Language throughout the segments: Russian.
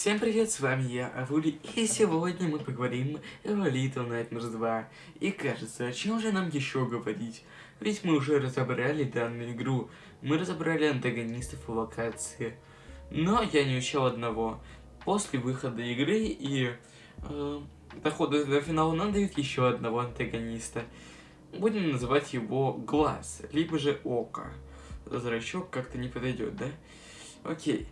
Всем привет, с вами я, Авули, и сегодня мы поговорим о Little Nightmares 2. И кажется, о чем же нам еще говорить? Ведь мы уже разобрали данную игру, мы разобрали антагонистов и локации. Но я не учел одного. После выхода игры и э, дохода до финала нам дают еще одного антагониста. Будем называть его Глаз, либо же Око. Зрачок как-то не подойдет, да? Окей.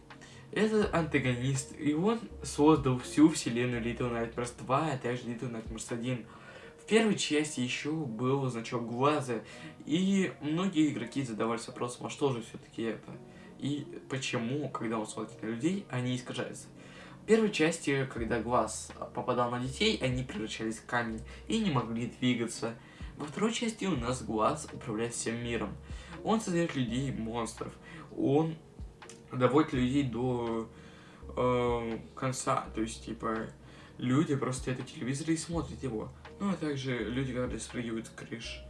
Это антагонист, и он создал всю вселенную Little Nightmares 2, а также Little Nightmares 1. В первой части еще был значок глаза, и многие игроки задавались вопросом, а что же все-таки это? И почему, когда он смотрит на людей, они искажаются? В первой части, когда глаз попадал на детей, они превращались в камень и не могли двигаться. Во второй части у нас глаз управляет всем миром. Он создает людей монстров. Он доводит людей до э, конца. То есть, типа, люди просто стоят у телевизора и смотрят его. Ну, а также люди, которые спрыгивают с крыш.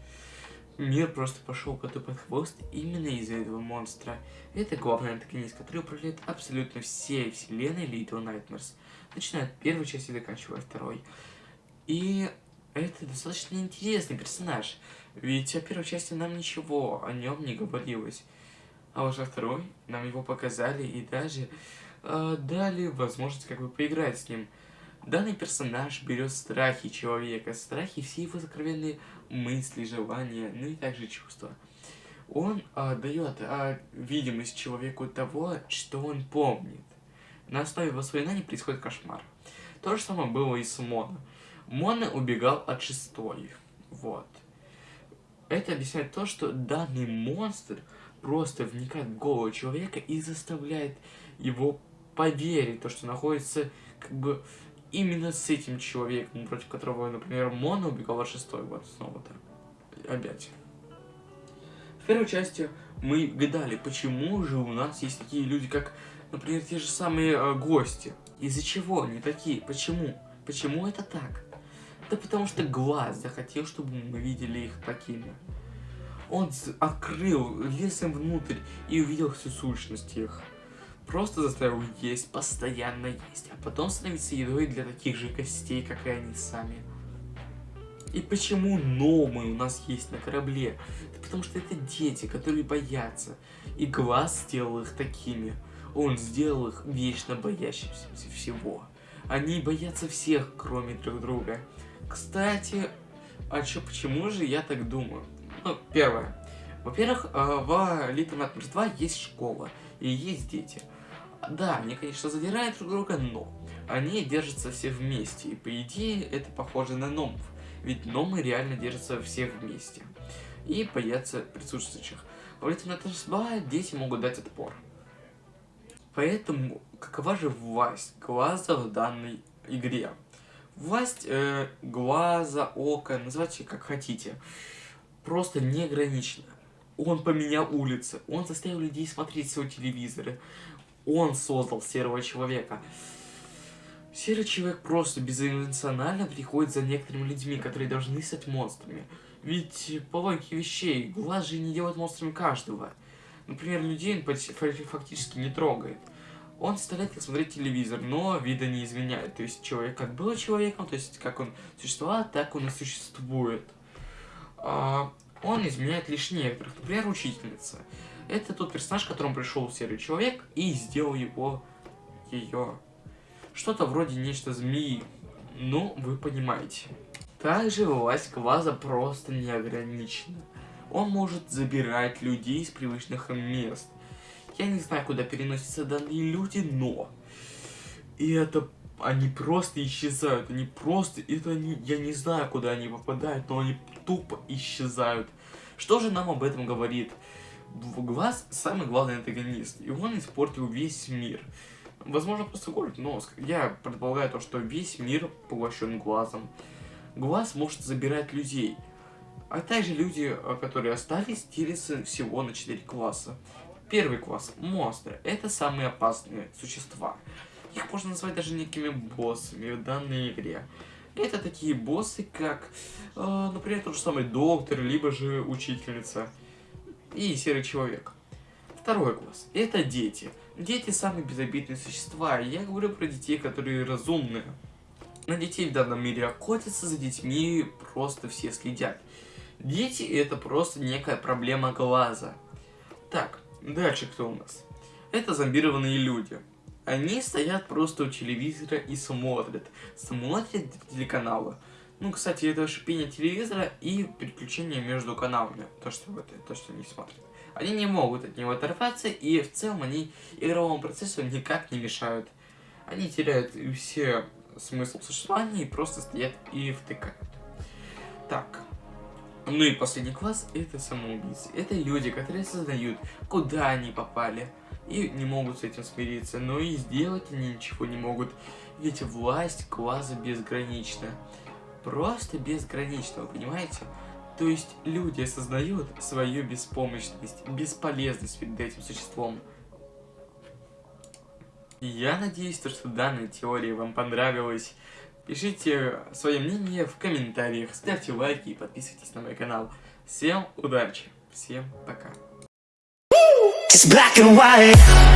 Мир просто пошел коту под хвост именно из-за этого монстра. Это главный антагонист, который управляет абсолютно всей вселенной Little Nightmares. Начиная от первой части и заканчивая второй. И это достаточно интересный персонаж. Ведь о первой части нам ничего о нем не говорилось. А уже второй нам его показали и даже э, дали возможность как бы поиграть с ним. Данный персонаж берет страхи человека, страхи все его сокровенные мысли, желания, ну и также чувства. Он э, дает э, видимость человеку того, что он помнит. На основе воспоминаний происходит кошмар. То же самое было и с Моно. Моно убегал от шестой. Вот. Это объясняет то, что данный монстр просто вникает в голову человека и заставляет его поверить, то, что находится как бы именно с этим человеком, против которого, например, Мона убегал от шестой, вот снова-то, опять. В первой части мы гадали, почему же у нас есть такие люди, как, например, те же самые э, гости. Из-за чего они такие? Почему? Почему это так? Да потому что глаз захотел, чтобы мы видели их такими. Он открыл, лесом внутрь и увидел всю сущность их. Просто заставил есть, постоянно есть, а потом становиться едой для таких же гостей, как и они сами. И почему номы у нас есть на корабле? Да потому что это дети, которые боятся. И глаз сделал их такими. Он сделал их вечно боящимся всего. Они боятся всех, кроме друг друга. Кстати, а чё, почему же я так думаю? Ну, первое. Во-первых, э, в Little Nightmares 2 есть школа и есть дети. Да, они, конечно, задирают друг друга, но они держатся все вместе. И, по идее, это похоже на номов. Ведь номы реально держатся всех вместе. И боятся присутствующих. В Little Nightmares 2 дети могут дать отпор. Поэтому, какова же власть глаза в данной игре? Власть э, глаза, ока, называйте как хотите просто неограниченно. Он поменял улицы, он заставил людей смотреть свои телевизоры, он создал серого человека. Серый человек просто безэмоционально приходит за некоторыми людьми, которые должны стать монстрами. Ведь по логике вещей, глаз же не делает монстрами каждого. Например, людей он фактически не трогает. Он заставляет их смотреть телевизор, но вида не изменяет. То есть человек как был человеком, то есть как он существовал, так он и существует. А, он изменяет лишь некоторых, например, учительница. Это тот персонаж, к которому пришел серый человек и сделал его, ее, что-то вроде нечто змеи. Ну, вы понимаете. Также власть Кваза просто неограничена. Он может забирать людей из привычных мест. Я не знаю, куда переносятся данные люди, но... И это они просто исчезают, они просто, это они, я не знаю, куда они попадают, но они тупо исчезают. Что же нам об этом говорит? Глаз самый главный антагонист, и он испортил весь мир. Возможно, просто город, но я предполагаю то, что весь мир поглощен глазом. Глаз может забирать людей, а также люди, э, которые остались, делятся всего на 4 класса. Первый класс – монстры. Это самые опасные существа. Их можно назвать даже некими боссами в данной игре. Это такие боссы, как, э, например, тот же самый доктор, либо же учительница и серый человек. Второй класс. Это дети. Дети самые безобидные существа. Я говорю про детей, которые разумные. На детей в данном мире охотятся, за детьми просто все следят. Дети это просто некая проблема глаза. Так, дальше кто у нас? Это зомбированные люди. Они стоят просто у телевизора и смотрят. Смотрят телеканалы. Ну, кстати, это шипение телевизора и переключение между каналами. То, что, вот, то, что они смотрят. Они не могут от него оторваться, и в целом они игровому процессу никак не мешают. Они теряют все смысл существования и просто стоят и втыкают. Так. Ну и последний класс это самоубийцы. Это люди, которые осознают, куда они попали. И не могут с этим смириться. Но и сделать они ничего не могут. Ведь власть класса безгранична. Просто безгранична, вы понимаете? То есть люди осознают свою беспомощность, бесполезность перед этим существом. Я надеюсь, что данная теория вам понравилась. Пишите свое мнение в комментариях, ставьте лайки и подписывайтесь на мой канал. Всем удачи, всем пока. It's black and white.